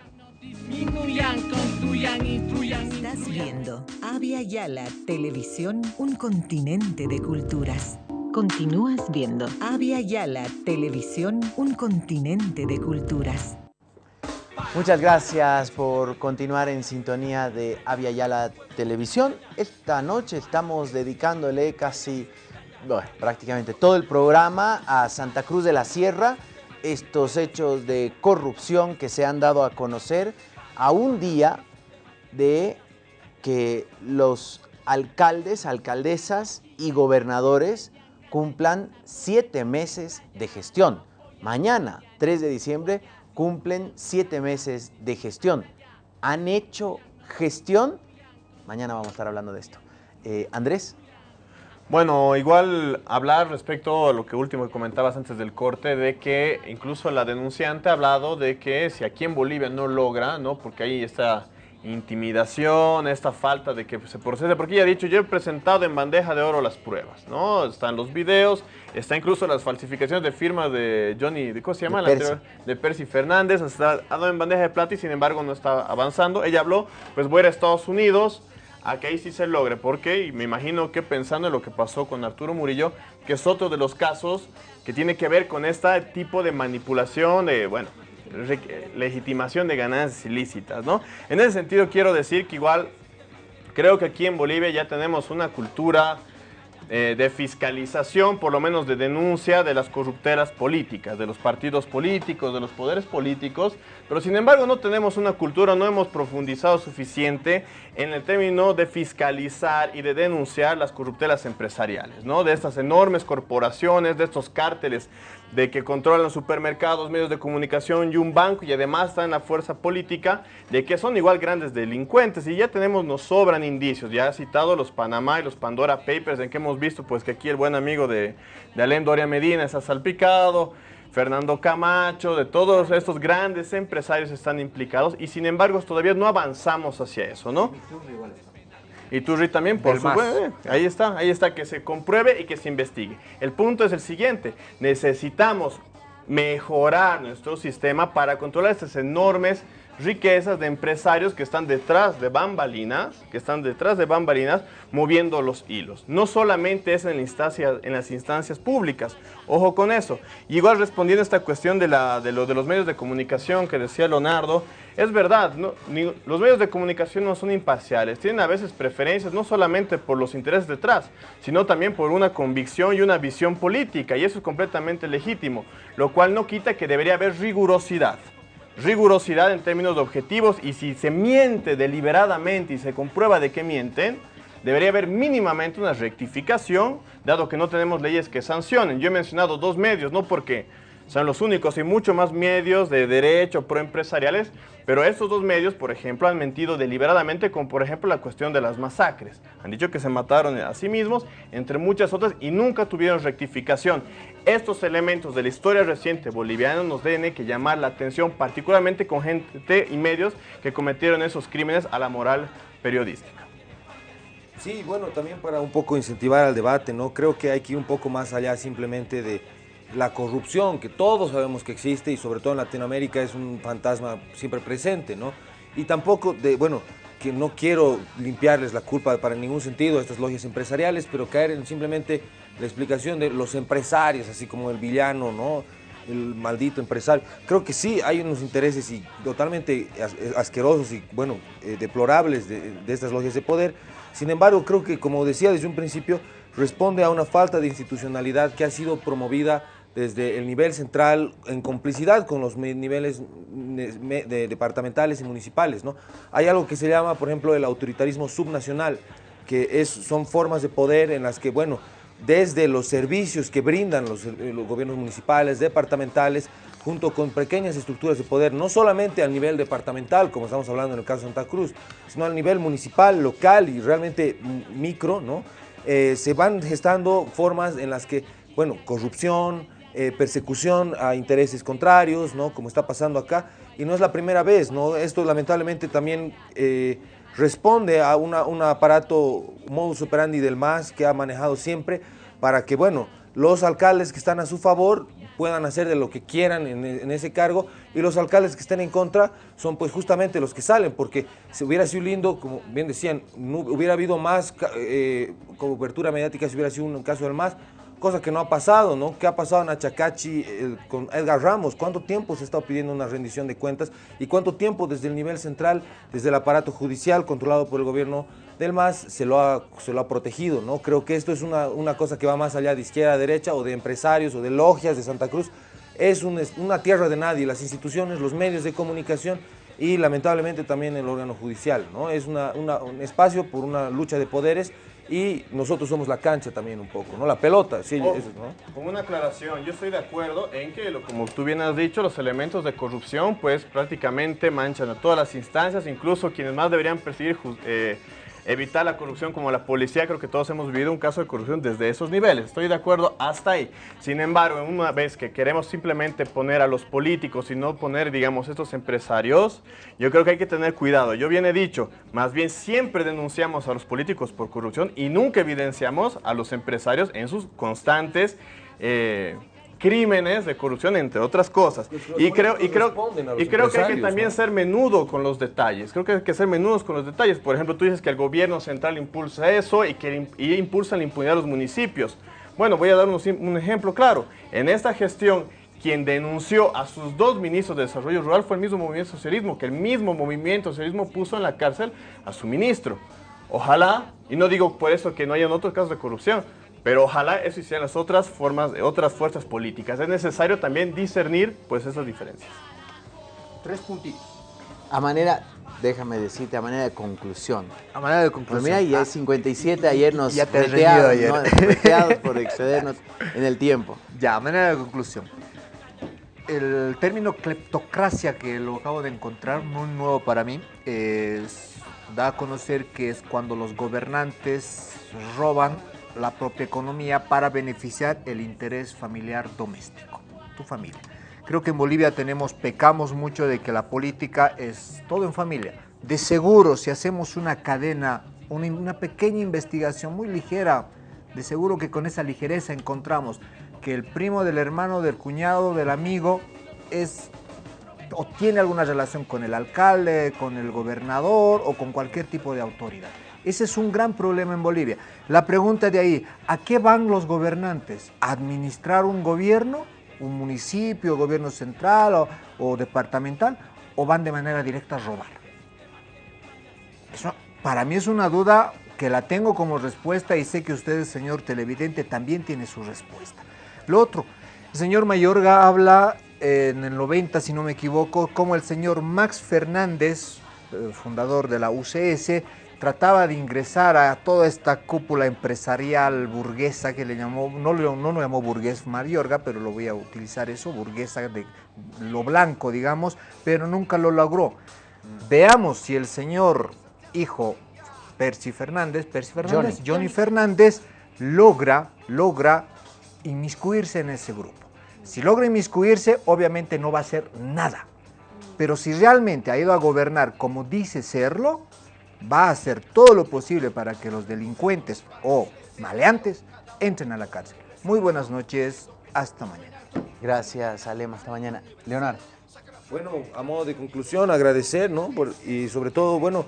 Estás viendo Avia Yala Televisión, un continente de culturas. Continúas viendo Avia Yala Televisión, un continente de culturas. Muchas gracias por continuar en sintonía de Avia Yala Televisión. Esta noche estamos dedicándole casi, prácticamente todo el programa a Santa Cruz de la Sierra, estos hechos de corrupción que se han dado a conocer a un día de que los alcaldes, alcaldesas y gobernadores cumplan siete meses de gestión. Mañana, 3 de diciembre, cumplen siete meses de gestión. ¿Han hecho gestión? Mañana vamos a estar hablando de esto. Eh, Andrés. Bueno, igual hablar respecto a lo que último que comentabas antes del corte, de que incluso la denunciante ha hablado de que si aquí en Bolivia no logra, ¿no? Porque ahí está intimidación, esta falta de que se procese, porque ella ha dicho, yo he presentado en bandeja de oro las pruebas, ¿no? Están los videos, está incluso las falsificaciones de firmas de Johnny, ¿de ¿cómo se llama? De Percy, de Percy Fernández, está, dado en bandeja de plata y sin embargo no está avanzando. Ella habló, pues voy a ir a Estados Unidos, a que ahí sí se logre, porque y me imagino que pensando en lo que pasó con Arturo Murillo, que es otro de los casos que tiene que ver con este tipo de manipulación, de, bueno, legitimación de ganancias ilícitas, ¿no? En ese sentido quiero decir que igual creo que aquí en Bolivia ya tenemos una cultura eh, de fiscalización, por lo menos de denuncia de las corrupteras políticas, de los partidos políticos, de los poderes políticos, pero sin embargo no tenemos una cultura, no hemos profundizado suficiente en el término de fiscalizar y de denunciar las corrupteras empresariales, ¿no? De estas enormes corporaciones, de estos cárteles de que controlan supermercados, medios de comunicación y un banco y además están en la fuerza política de que son igual grandes delincuentes y ya tenemos, nos sobran indicios, ya ha citado los Panamá y los Pandora Papers en que hemos visto pues que aquí el buen amigo de, de Alem Doria Medina está salpicado, Fernando Camacho, de todos estos grandes empresarios están implicados y sin embargo todavía no avanzamos hacia eso, ¿no? Y Turri también, por supuesto. Ahí está, ahí está, que se compruebe y que se investigue. El punto es el siguiente, necesitamos mejorar nuestro sistema para controlar estas enormes riquezas de empresarios que están detrás de bambalinas, que están detrás de bambalinas moviendo los hilos. No solamente es en, las instancias públicas, ojo con eso. igual respondiendo a esta cuestión de los medios de comunicación que decía Leonardo, es verdad, los medios de comunicación no son imparciales, tienen a veces preferencias no solamente por los intereses detrás, sino también por una convicción y una visión política, y eso es completamente legítimo, lo cual no quita que debería haber rigurosidad rigurosidad en términos de objetivos y si se miente deliberadamente y se comprueba de que mienten, debería haber mínimamente una rectificación, dado que no tenemos leyes que sancionen. Yo he mencionado dos medios, no porque son los únicos y mucho más medios de derecho proempresariales, pero estos dos medios, por ejemplo, han mentido deliberadamente con, por ejemplo, la cuestión de las masacres. Han dicho que se mataron a sí mismos, entre muchas otras, y nunca tuvieron rectificación. Estos elementos de la historia reciente boliviana nos deben que llamar la atención, particularmente con gente y medios que cometieron esos crímenes a la moral periodística. Sí, bueno, también para un poco incentivar al debate, ¿no? Creo que hay que ir un poco más allá simplemente de la corrupción, que todos sabemos que existe y sobre todo en Latinoamérica es un fantasma siempre presente, ¿no? Y tampoco de, bueno, que no quiero limpiarles la culpa para ningún sentido a estas logias empresariales, pero caer en simplemente la explicación de los empresarios, así como el villano, ¿no? el maldito empresario. Creo que sí hay unos intereses y totalmente asquerosos y, bueno, eh, deplorables de, de estas logias de poder. Sin embargo, creo que, como decía desde un principio, responde a una falta de institucionalidad que ha sido promovida desde el nivel central en complicidad con los niveles de departamentales y municipales. ¿no? Hay algo que se llama, por ejemplo, el autoritarismo subnacional, que es, son formas de poder en las que, bueno, desde los servicios que brindan los, eh, los gobiernos municipales, departamentales, junto con pequeñas estructuras de poder, no solamente a nivel departamental, como estamos hablando en el caso de Santa Cruz, sino a nivel municipal, local y realmente micro, ¿no? Eh, se van gestando formas en las que, bueno, corrupción, eh, persecución a intereses contrarios, ¿no? Como está pasando acá, y no es la primera vez, ¿no? Esto lamentablemente también eh, responde a un aparato modus operandi del MAS que ha manejado siempre para que, bueno, los alcaldes que están a su favor puedan hacer de lo que quieran en, ese cargo y los alcaldes que estén en contra son pues justamente los que salen, porque si hubiera sido lindo, como bien decían, hubiera habido más eh, cobertura mediática si hubiera sido un caso del MAS, cosa que no ha pasado, ¿no? ¿Qué ha pasado en Achacachi con Edgar Ramos? ¿Cuánto tiempo se estado pidiendo una rendición de cuentas? ¿Y cuánto tiempo desde el nivel central, desde el aparato judicial controlado por el gobierno del MAS, se lo ha, se lo ha protegido, ¿no? Creo que esto es una, una cosa que va más allá de izquierda a derecha o de empresarios o de logias de Santa Cruz. Es una tierra de nadie, las instituciones, los medios de comunicación y lamentablemente también el órgano judicial, ¿no? Es una, un espacio por una lucha de poderes y nosotros somos la cancha también un poco, ¿no? La pelota, sí. Oh, Como una aclaración, yo estoy de acuerdo en que, como tú bien has dicho, los elementos de corrupción pues prácticamente manchan a todas las instancias, incluso quienes más deberían perseguir eh, evitar la corrupción como la policía, creo que todos hemos vivido un caso de corrupción desde esos niveles. Estoy de acuerdo hasta ahí. Sin embargo, una vez que queremos simplemente poner a los políticos y no poner, digamos, estos empresarios, yo creo que hay que tener cuidado. Yo bien he dicho, más bien siempre denunciamos a los políticos por corrupción y nunca evidenciamos a los empresarios en sus constantes... Eh, crímenes de corrupción, entre otras cosas. Y creo, y creo, y creo que hay que también ser menudo con los detalles. Creo que hay que ser menudos con los detalles. Por ejemplo, tú dices que el gobierno central impulsa eso y que y impulsa la impunidad de los municipios. Bueno, voy a dar un, ejemplo claro. En esta gestión, quien denunció a sus dos ministros de Desarrollo Rural fue el mismo movimiento socialismo, que el mismo movimiento socialismo puso en la cárcel a su ministro. Ojalá, y no digo por eso que no hayan otros casos de corrupción, pero ojalá eso hicieran las otras formas, otras fuerzas políticas. Es necesario también discernir pues esas diferencias. Tres puntitos. A manera, déjame decirte, a manera de conclusión. A manera de conclusión. Pues mira, ya es 57, ayer nos ya te ayer. ¿no? por excedernos en el tiempo. Ya, a manera de conclusión. El término cleptocracia que lo acabo de encontrar, muy nuevo para mí, es, da a conocer que es cuando los gobernantes roban la propia economía para beneficiar el interés familiar doméstico, tu familia. Creo que en Bolivia tenemos, pecamos mucho de que la política es todo en familia. De seguro, si hacemos una cadena, una, pequeña investigación muy ligera, de seguro que con esa ligereza encontramos que el primo del hermano, del cuñado, del amigo, es o tiene alguna relación con el alcalde, con el gobernador o con cualquier tipo de autoridad. Ese es un gran problema en Bolivia. La pregunta de ahí, ¿a qué van los gobernantes? ¿A administrar un gobierno, un municipio, gobierno central o, departamental? ¿O van de manera directa a robar? Eso para mí es una duda que la tengo como respuesta y sé que usted, señor televidente, también tiene su respuesta. Lo otro, el señor Mayorga habla en el 90, si no me equivoco, como el señor Max Fernández, eh, fundador de la UCS, trataba de ingresar a toda esta cúpula empresarial burguesa que le llamó, no, no lo llamó burgués Mariorga, pero lo voy a utilizar eso, burguesa de lo blanco, digamos, pero nunca lo logró. Veamos si el señor hijo Percy Fernández, Percy Fernández, Johnny, Fernández, logra, logra inmiscuirse en ese grupo. Si logra inmiscuirse, obviamente no va a hacer nada. Pero si realmente ha ido a gobernar como dice serlo, va a hacer todo lo posible para que los delincuentes o maleantes entren a la cárcel. Muy buenas noches, hasta mañana. Gracias, Alema, hasta mañana. Leonardo. Bueno, a modo de conclusión, agradecer, ¿no? y sobre todo, bueno,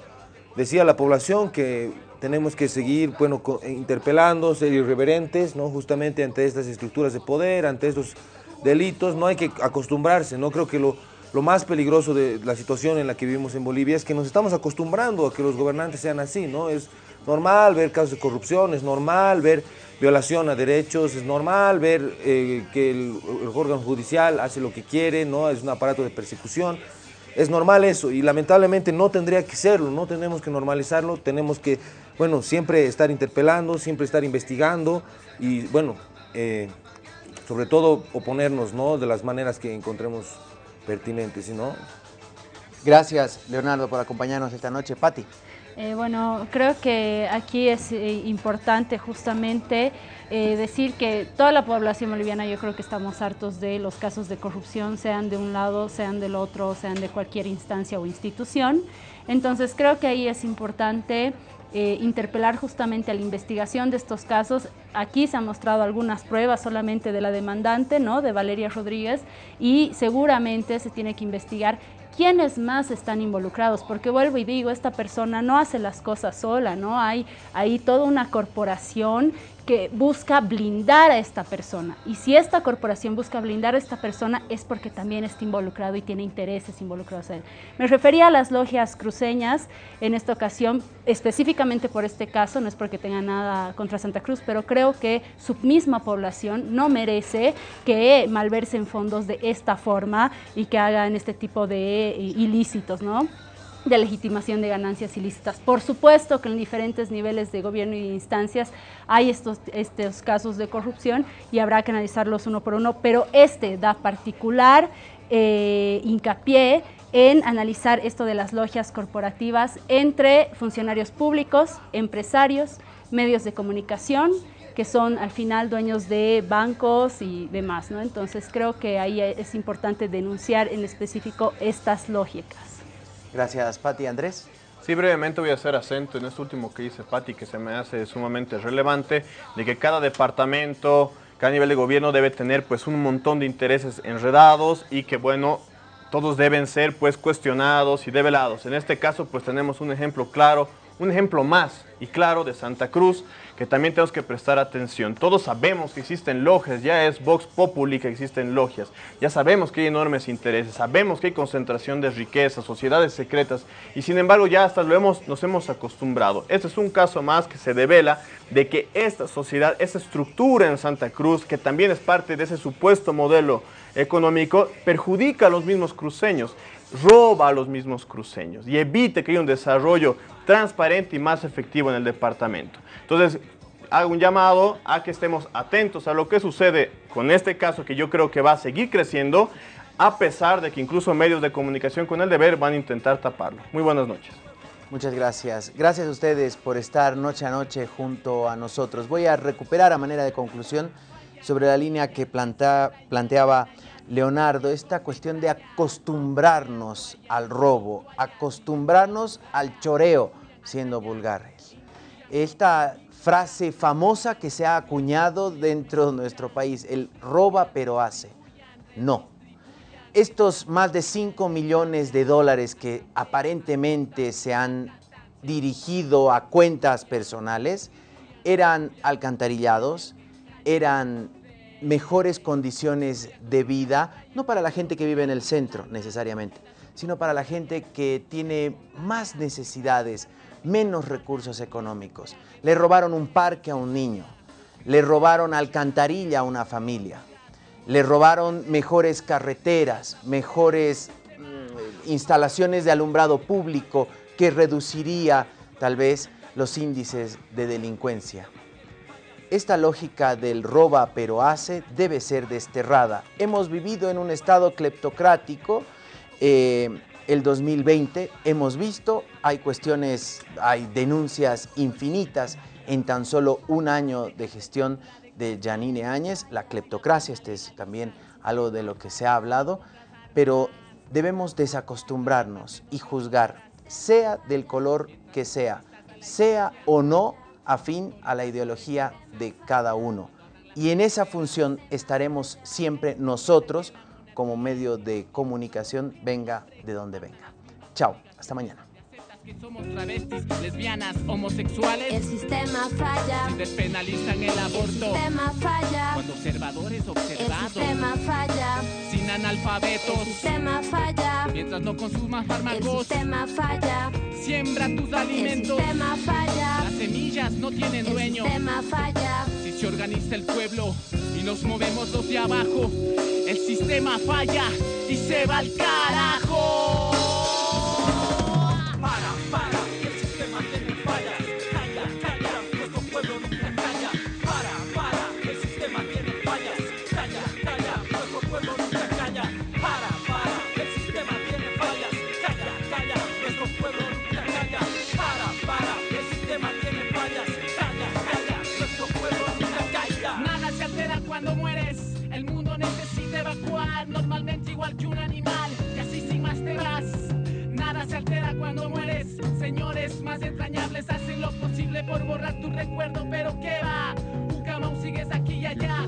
decía la población que tenemos que seguir, bueno, interpelando, ser irreverentes, ¿no? Justamente ante estas estructuras de poder, ante estos delitos, no hay que acostumbrarse, ¿no? Creo que lo, lo más peligroso de la situación en la que vivimos en Bolivia es que nos estamos acostumbrando a que los gobernantes sean así, ¿no? Es normal ver casos de corrupción, es normal ver violación a derechos, es normal ver eh, que el, órgano judicial hace lo que quiere, ¿no? Es un aparato de persecución. Es normal eso y lamentablemente no tendría que serlo, no tenemos que normalizarlo, tenemos que, bueno, siempre estar interpelando, siempre estar investigando y, bueno, eh, sobre todo oponernos, ¿no? De las maneras que encontremos pertinente, si no... Gracias, Leonardo, por acompañarnos esta noche. Patti. Eh, bueno, creo que aquí es eh, importante justamente eh, decir que toda la población boliviana yo creo que estamos hartos de los casos de corrupción, sean de un lado, sean del otro, sean de cualquier instancia o institución. Entonces creo que ahí es importante eh, interpelar justamente a la investigación de estos casos. Aquí se han mostrado algunas pruebas solamente de la demandante, ¿no? de Valeria Rodríguez, y seguramente se tiene que investigar quiénes más están involucrados, porque vuelvo y digo, esta persona no hace las cosas sola, ¿no? Hay ahí toda una corporación que busca blindar a esta persona. Y si esta corporación busca blindar a esta persona es porque también está involucrado y tiene intereses involucrados en él. Me refería a las logias cruceñas en esta ocasión, específicamente por este caso, no es porque tenga nada contra Santa Cruz, pero creo que su misma población no merece que malverse en fondos de esta forma y que hagan este tipo de eh, ilícitos, ¿no? De legitimación de ganancias ilícitas. Por supuesto que en diferentes niveles de gobierno y instancias hay estos, estos casos de corrupción y habrá que analizarlos uno por uno, pero este da particular eh, hincapié en analizar esto de las logias corporativas entre funcionarios públicos, empresarios, medios de comunicación, que son al final dueños de bancos y demás. ¿no? Entonces creo que ahí es importante denunciar en específico estas lógicas. Gracias, Pati. Andrés. Sí, brevemente voy a hacer acento en esto último que dice Pati, que se me hace sumamente relevante, de que cada departamento, cada nivel de gobierno debe tener pues un montón de intereses enredados y que bueno, todos deben ser pues cuestionados y develados. En este caso pues tenemos un ejemplo claro, un ejemplo más y claro de Santa Cruz, que también tenemos que prestar atención. Todos sabemos que existen logias, ya es Vox Populi que existen logias, ya sabemos que hay enormes intereses, sabemos que hay concentración de riqueza, sociedades secretas, y sin embargo ya hasta lo hemos, nos hemos acostumbrado. Este es un caso más que se devela de que esta sociedad, esta estructura en Santa Cruz, que también es parte de ese supuesto modelo económico, perjudica a los mismos cruceños roba a los mismos cruceños y evite que haya un desarrollo transparente y más efectivo en el departamento. Entonces, hago un llamado a que estemos atentos a lo que sucede con este caso que yo creo que va a seguir creciendo, a pesar de que incluso medios de comunicación con el deber van a intentar taparlo. Muy buenas noches. Muchas gracias. Gracias a ustedes por estar noche a noche junto a nosotros. Voy a recuperar a manera de conclusión sobre la línea que planteaba Leonardo, esta cuestión de acostumbrarnos al robo, acostumbrarnos al choreo, siendo vulgares. Esta frase famosa que se ha acuñado dentro de nuestro país, el roba pero hace. No. Estos más de 5 millones de dólares que aparentemente se han dirigido a cuentas personales eran alcantarillados, eran mejores condiciones de vida, no para la gente que vive en el centro necesariamente, sino para la gente que tiene más necesidades, menos recursos económicos. Le robaron un parque a un niño, le robaron alcantarilla a una familia, le robaron mejores carreteras, mejores mm, instalaciones de alumbrado público que reduciría tal vez los índices de delincuencia. Esta lógica del roba pero hace debe ser desterrada. Hemos vivido en un estado cleptocrático, eh, el 2020 hemos visto, hay cuestiones, hay denuncias infinitas en tan solo un año de gestión de Janine Áñez, la cleptocracia, este es también algo de lo que se ha hablado, pero debemos desacostumbrarnos y juzgar, sea del color que sea, sea o no afín a la ideología de cada uno. Y en esa función estaremos siempre nosotros como medio de comunicación, venga de donde venga. Chao, hasta mañana que somos travestis, lesbianas, homosexuales. El sistema falla. Si despenalizan el aborto. El sistema falla. Cuando observadores observados. El sistema falla. Sin analfabetos. El sistema falla. Mientras no consumas fármacos. El sistema falla. Siembra tus alimentos. El sistema falla. Las semillas no tienen dueño. El sistema falla. Si se organiza el pueblo y nos movemos los de abajo, el sistema falla y se va al carajo. Más entrañables hacen lo posible por borrar tu recuerdo, pero qué va, Ucamau sigues aquí y allá,